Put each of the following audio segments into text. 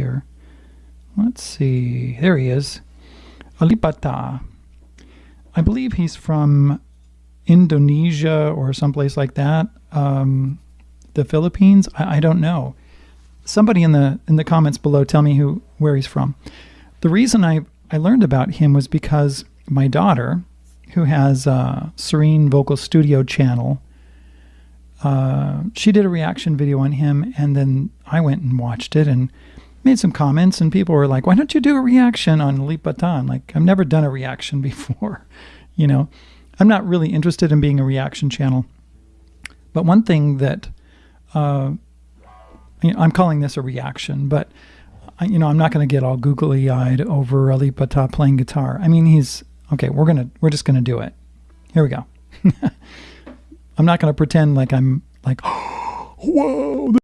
here. Let's see. There he is. Alip Bata. I believe he's from Indonesia or someplace like that. Um, the Philippines. I, I, don't know. Somebody in the in the comments below tell me who where he's from. The reason I I learned about him was because my daughter, who has a Serene Vocal Studio channel, uh, she did a reaction video on him, and then I went and watched it and made some comments, and people were like, "Why don't you do a reaction on Lipatan?" Like I've never done a reaction before, you know. I'm not really interested in being a reaction channel. But one thing that uh, you know, I'm calling this a reaction, but you know, I'm not going to get all googly eyed over Alip Bata playing guitar. I mean, he's okay. We're gonna, we're just gonna do it. Here we go. I'm not going to pretend like I'm like, whoa,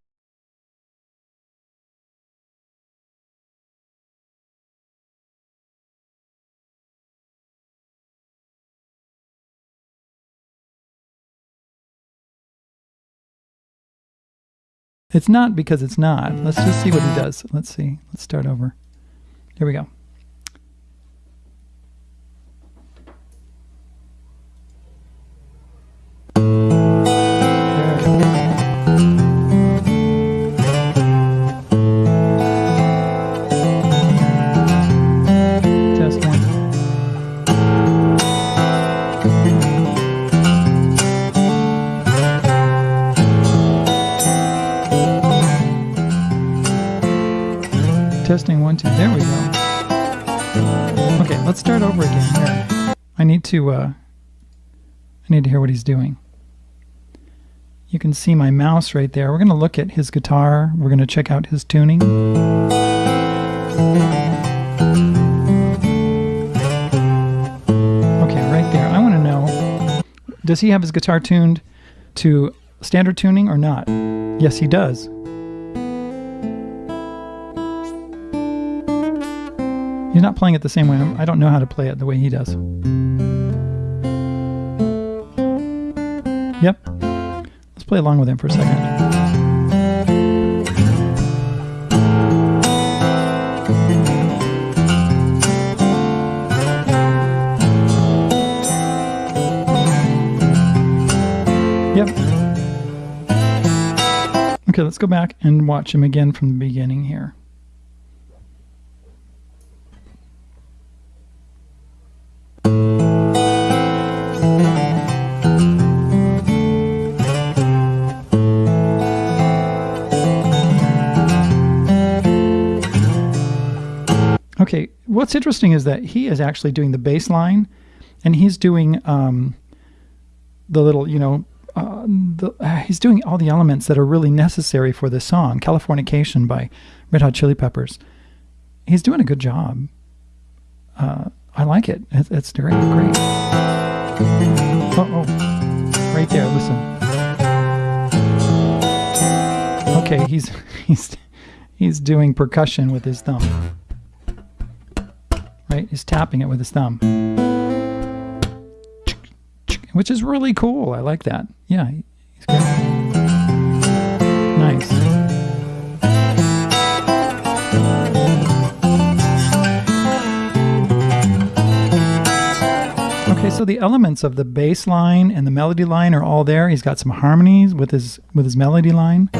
It's not because it's not. Let's just see what he does. Let's see. Let's start over. Here we go. To uh, I need to hear what he's doing. You can see my mouse right there. We're going to look at his guitar. We're going to check out his tuning. Okay, right there. I want to know, does he have his guitar tuned to standard tuning or not? Yes, he does. He's not playing it the same way. I don't know how to play it the way he does. Yep. Let's play along with him for a second. Yep. Okay, let's go back and watch him again from the beginning here. What's interesting is that he is actually doing the bass line, and he's doing um, the little, you know, uh, the, uh, he's doing all the elements that are really necessary for this song, Californication by Red Hot Chili Peppers. He's doing a good job. Uh, I like it. It's, it's great. Great. Oh, oh, right there. Listen. Okay, he's he's he's doing percussion with his thumb right? He's tapping it with his thumb. Which is really cool. I like that. Yeah. Nice. Okay, so the elements of the bass line and the melody line are all there. He's got some harmonies with his with his melody line.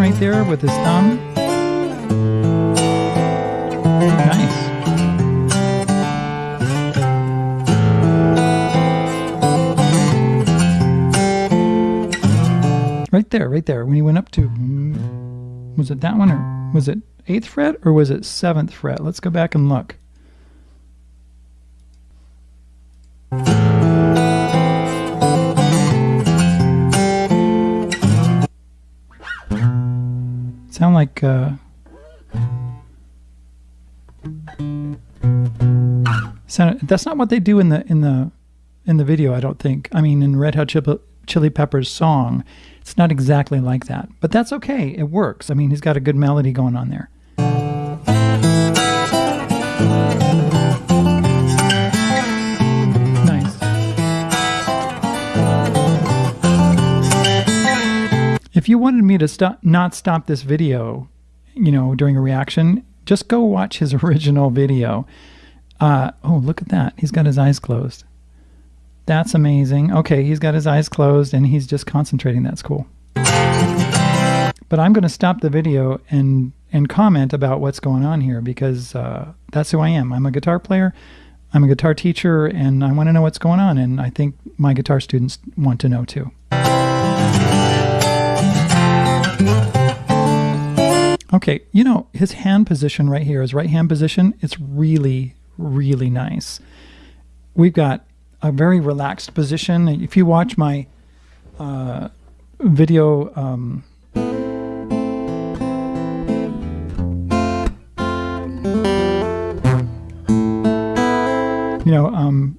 Right there with his thumb. Nice. Right there, right there. When he went up to, was it that one or was it 8th fret or was it 7th fret? Let's go back and look. Like uh, sound, that's not what they do in the in the in the video. I don't think. I mean, in Red Hot Chili Peppers song, it's not exactly like that, but that's okay. It works. I mean, he's got a good melody going on there. You wanted me to stop, not stop this video, you know, during a reaction, just go watch his original video. Uh, oh, look at that. He's got his eyes closed. That's amazing. Okay, he's got his eyes closed and he's just concentrating. That's cool. But I'm going to stop the video and and comment about what's going on here because uh, that's who I am. I'm a guitar player. I'm a guitar teacher and I want to know what's going on and I think my guitar students want to know too. Okay, you know, his hand position right here, his right hand position, it's really, really nice. We've got a very relaxed position. If you watch my uh, video, um, you know, um,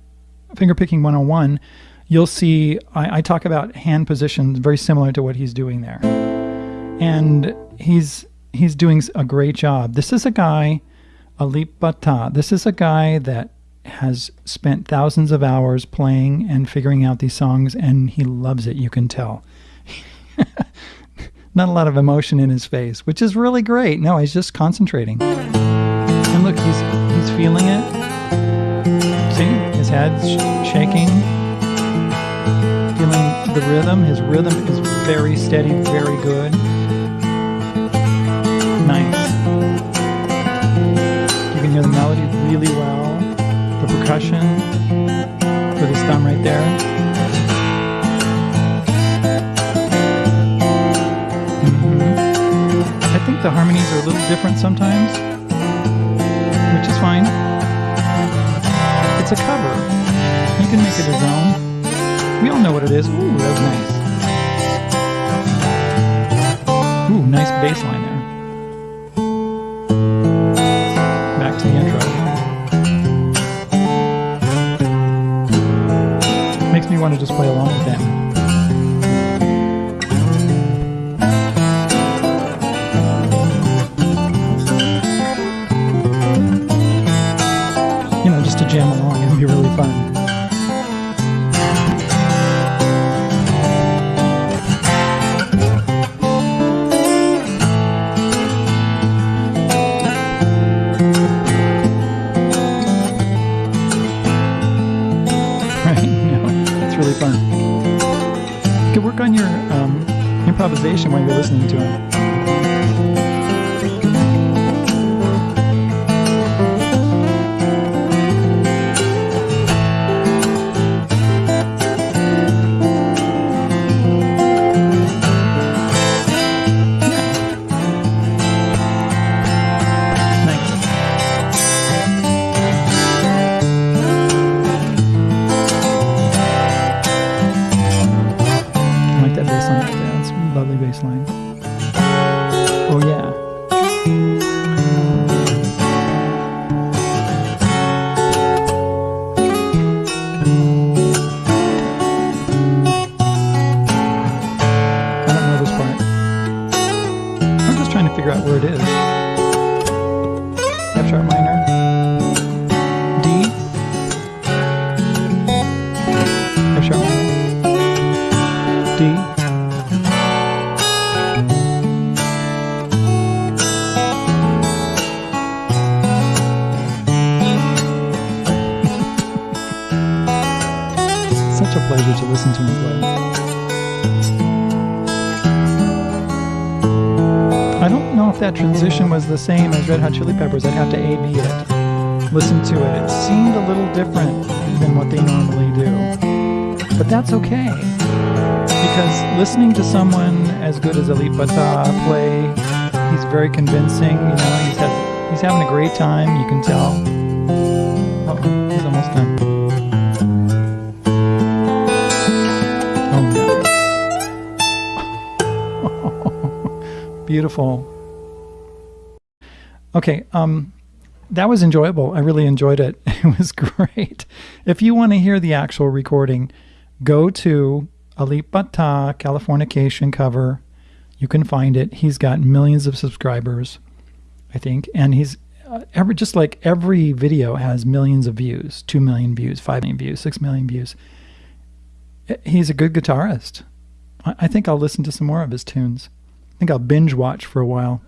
fingerpicking 101, you'll see I, I talk about hand positions very similar to what he's doing there. And he's he's doing a great job. This is a guy, Alip Bata. This is a guy that has spent thousands of hours playing and figuring out these songs, and he loves it. You can tell. Not a lot of emotion in his face, which is really great. No, he's just concentrating. And look, he's he's feeling it. See, his head's sh shaking. Feeling the rhythm. His rhythm is very steady, very good. You can hear the melody really well. The percussion with his thumb right there. Mm -hmm. I think the harmonies are a little different sometimes, which is fine. It's a cover. You can make it his own. We all know what it is. Ooh, that was nice. Ooh, nice bass line there. Want to just play along with them. Improvisation while you're listening to him. Lovely bass line. Oh yeah. I don't know this part. I'm just trying to figure out where it is. F sharp minor. Such a pleasure to listen to him play. I don't know if that transition was the same as Red Hot Chili Peppers. I'd have to A-B it. Listen to it. It seemed a little different than what they normally do. But that's okay. Because listening to someone as good as Alip Bata play, he's very convincing. You know, he's, he's having a great time. You can tell. Oh, he's almost done. Beautiful. Okay, um, that was enjoyable. I really enjoyed it. It was great. If you want to hear the actual recording, go to Alip Bata Californication cover. You can find it. He's got millions of subscribers, I think, and he's uh, every just like every video has millions of views, two million views, five million views, six million views. He's a good guitarist. I, I think I'll listen to some more of his tunes. I think I'll binge watch for a while.